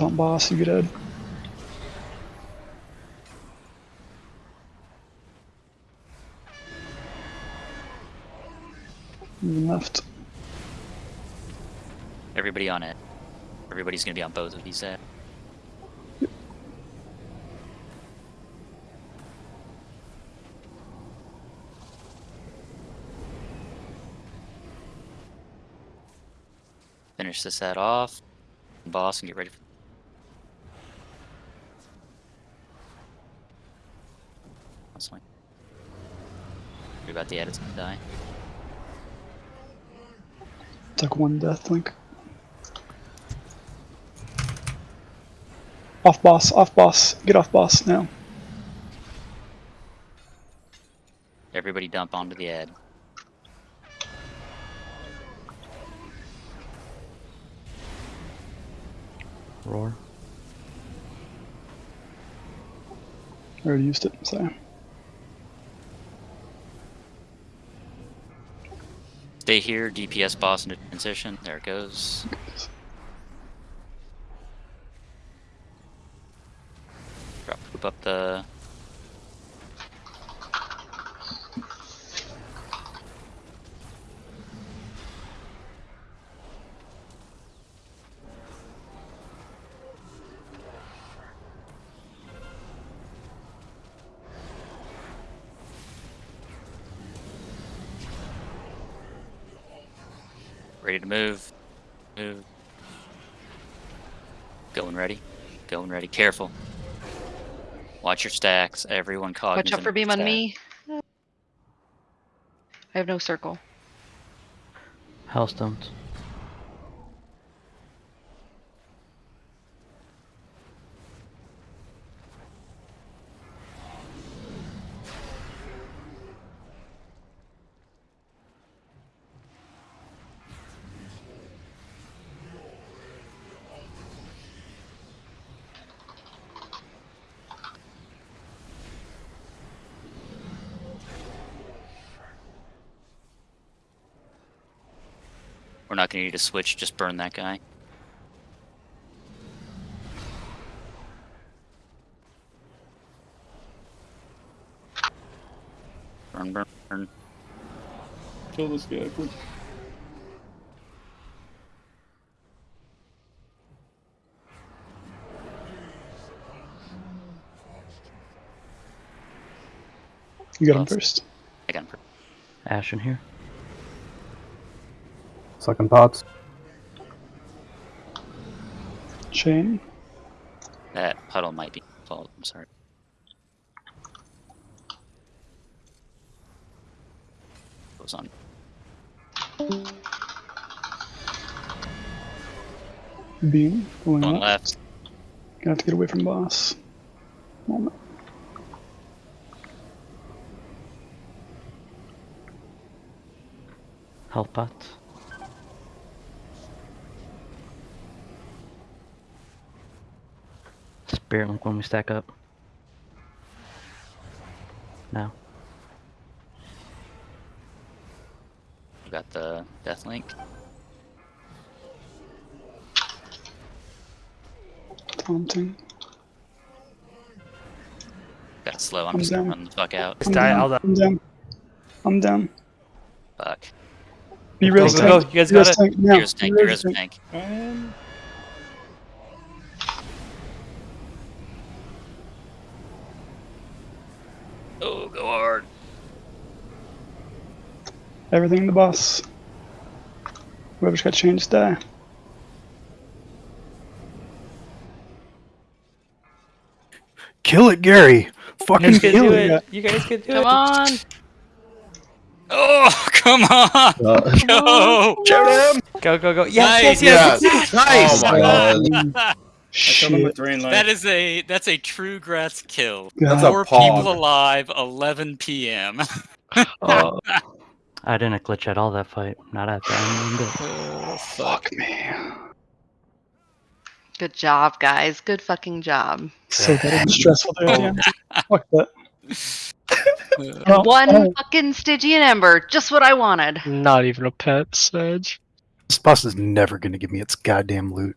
You get dead. Left. Everybody on it. Everybody's gonna be on both of these. Uh, Finish this set off, boss, and get ready for. That's fine. Worry about the edits gonna die. Took one death link. Off boss, off boss. Get off boss now. Everybody dump onto the ed. Roar. I already used it, so. Stay here, DPS boss into transition. There it goes. Drop poop up the. Ready to move. Move. Going ready. Going ready. Careful. Watch your stacks. Everyone cognizant. Watch out for your beam on me. I have no circle. Healthstones. We're not gonna need to switch. Just burn that guy. Burn, burn, burn. Kill this guy, quick. You got him first. I got him. Ash in here. Sucking pots. Chain. That puddle might be fault. I'm sorry. Goes on. Beam. Going Going left. left. Gonna have to get away from boss. Moment. Health pots. Spirit link when we stack up. Now. We got the death link. Taunting. Got slow. I'm I'm just gonna run the fuck out. I'm die, down. I'll die. I'm down. I'm down. Fuck. Be real Go, go, go. tank. You guys Be got it. tank now. Here's tank. Be real Here's tank. Oh, go hard. Everything in the boss. Whoever's got changed die. Kill it, Gary. You Fucking guys can kill do it. it. You guys can do Come it. on! Oh, come on. Uh, go. Go, go, go. Yes, Nice. yes, yes. Nice. Oh my god. Um, I killed him Shit. with Drain Life. That is a that's a true Gratz kill. That's Four people alive, 11 p.m. Uh, I didn't glitch at all that fight. Not at the end. but- Oh, Fuck me. Good job, guys. Good fucking job. So good. It was stressful there at the end. Fuck that. And one oh, fucking Stygian Ember. Just what I wanted. Not even a pet, Sedge. This boss is never gonna give me its goddamn loot.